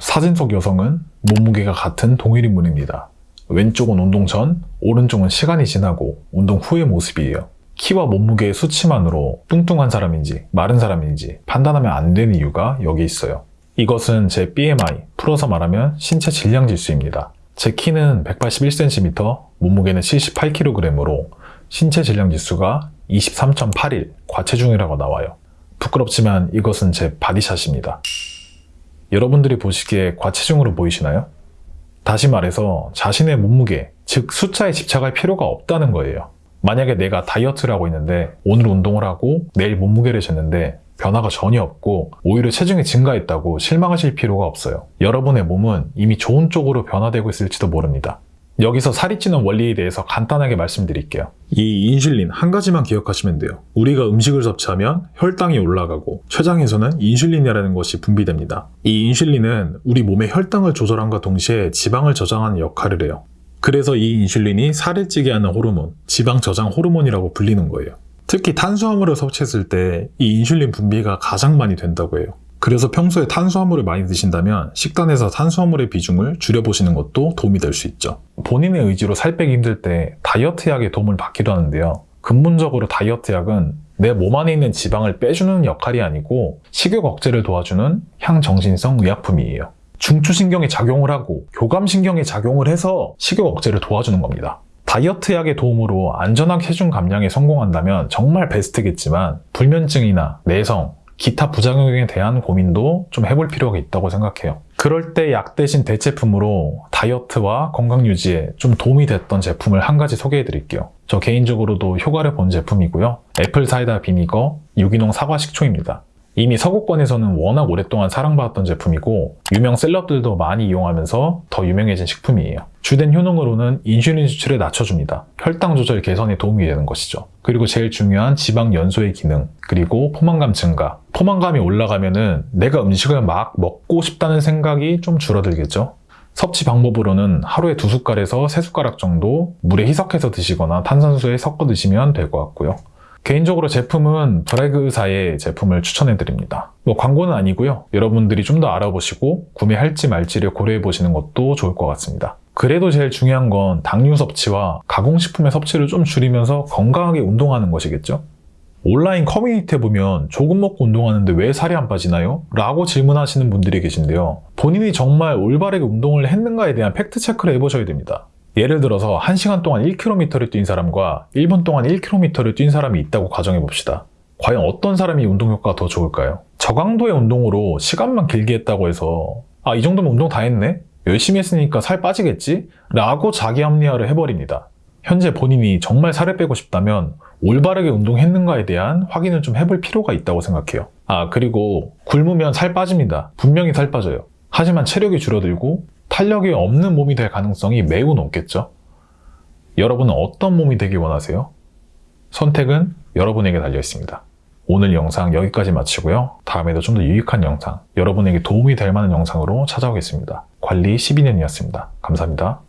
사진 속 여성은 몸무게가 같은 동일 인물입니다. 왼쪽은 운동 전, 오른쪽은 시간이 지나고 운동 후의 모습이에요. 키와 몸무게의 수치만으로 뚱뚱한 사람인지 마른 사람인지 판단하면 안 되는 이유가 여기 있어요. 이것은 제 BMI, 풀어서 말하면 신체 질량 지수입니다. 제 키는 181cm, 몸무게는 78kg으로 신체 질량 지수가 23.81, 과체중이라고 나와요. 부끄럽지만 이것은 제 body shot입니다. 여러분들이 보시기에 과체중으로 보이시나요? 다시 말해서 자신의 몸무게, 즉 숫자에 집착할 필요가 없다는 거예요. 만약에 내가 다이어트를 하고 있는데 오늘 운동을 하고 내일 몸무게를 쟀는데 변화가 전혀 없고 오히려 체중이 증가했다고 실망하실 필요가 없어요. 여러분의 몸은 이미 좋은 쪽으로 변화되고 있을지도 모릅니다. 여기서 살이 찌는 원리에 대해서 간단하게 말씀드릴게요. 이 인슐린 한 가지만 기억하시면 돼요. 우리가 음식을 섭취하면 혈당이 올라가고 췌장에서는 인슐린이라는 것이 분비됩니다. 이 인슐린은 우리 몸의 혈당을 조절함과 동시에 지방을 저장하는 역할을 해요. 그래서 이 인슐린이 살을 찌게 하는 호르몬, 지방 저장 호르몬이라고 불리는 거예요. 특히 탄수화물을 섭취했을 때 이 인슐린 분비가 가장 많이 된다고 해요. 그래서 평소에 탄수화물을 많이 드신다면 식단에서 탄수화물의 비중을 줄여보시는 것도 도움이 될 수 있죠. 본인의 의지로 살 빼기 힘들 때 다이어트 약의 도움을 받기도 하는데요. 근본적으로 다이어트 약은 내 몸 안에 있는 지방을 빼주는 역할이 아니고 식욕 억제를 도와주는 향정신성 의약품이에요. 중추신경이 작용을 하고 교감신경이 작용을 해서 식욕 억제를 도와주는 겁니다. 다이어트 약의 도움으로 안전한 체중 감량에 성공한다면 정말 베스트겠지만 불면증이나 내성, 기타 부작용에 대한 고민도 좀 해볼 필요가 있다고 생각해요. 그럴 때 약 대신 대체품으로 다이어트와 건강 유지에 좀 도움이 됐던 제품을 한 가지 소개해 드릴게요. 저 개인적으로도 효과를 본 제품이고요. 애플 사이다 비니거 유기농 사과 식초입니다. 이미 서구권에서는 워낙 오랫동안 사랑받았던 제품이고 유명 셀럽들도 많이 이용하면서 더 유명해진 식품이에요. 주된 효능으로는 인슐린 수치를 낮춰줍니다. 혈당 조절 개선에 도움이 되는 것이죠. 그리고 제일 중요한 지방 연소의 기능, 그리고 포만감 증가. 포만감이 올라가면 은 내가 음식을 막 먹고 싶다는 생각이 좀 줄어들겠죠. 섭취 방법으로는 하루에 두 숟갈에서 세 숟가락 정도 물에 희석해서 드시거나 탄산수에 섞어 드시면 될 것 같고요. 개인적으로 제품은 브래그사의 제품을 추천해 드립니다. 뭐 광고는 아니고요. 여러분들이 좀 더 알아보시고 구매할지 말지를 고려해 보시는 것도 좋을 것 같습니다. 그래도 제일 중요한 건 당류 섭취와 가공식품의 섭취를 좀 줄이면서 건강하게 운동하는 것이겠죠? 온라인 커뮤니티에 보면 조금 먹고 운동하는데 왜 살이 안 빠지나요? 라고 질문하시는 분들이 계신데요. 본인이 정말 올바르게 운동을 했는가에 대한 팩트체크를 해보셔야 됩니다. 예를 들어서 1시간 동안 1km를 뛴 사람과 1분 동안 1km를 뛴 사람이 있다고 가정해 봅시다. 과연 어떤 사람이 운동 효과가 더 좋을까요? 저강도의 운동으로 시간만 길게 했다고 해서 아, 이 정도면 운동 다 했네? 열심히 했으니까 살 빠지겠지? 라고 자기 합리화를 해버립니다. 현재 본인이 정말 살을 빼고 싶다면 올바르게 운동했는가에 대한 확인을 좀 해볼 필요가 있다고 생각해요. 아, 그리고 굶으면 살 빠집니다. 분명히 살 빠져요. 하지만 체력이 줄어들고 탄력이 없는 몸이 될 가능성이 매우 높겠죠? 여러분은 어떤 몸이 되길 원하세요? 선택은 여러분에게 달려 있습니다. 오늘 영상 여기까지 마치고요. 다음에도 좀 더 유익한 영상, 여러분에게 도움이 될 만한 영상으로 찾아오겠습니다. 관리 12년이었습니다. 감사합니다.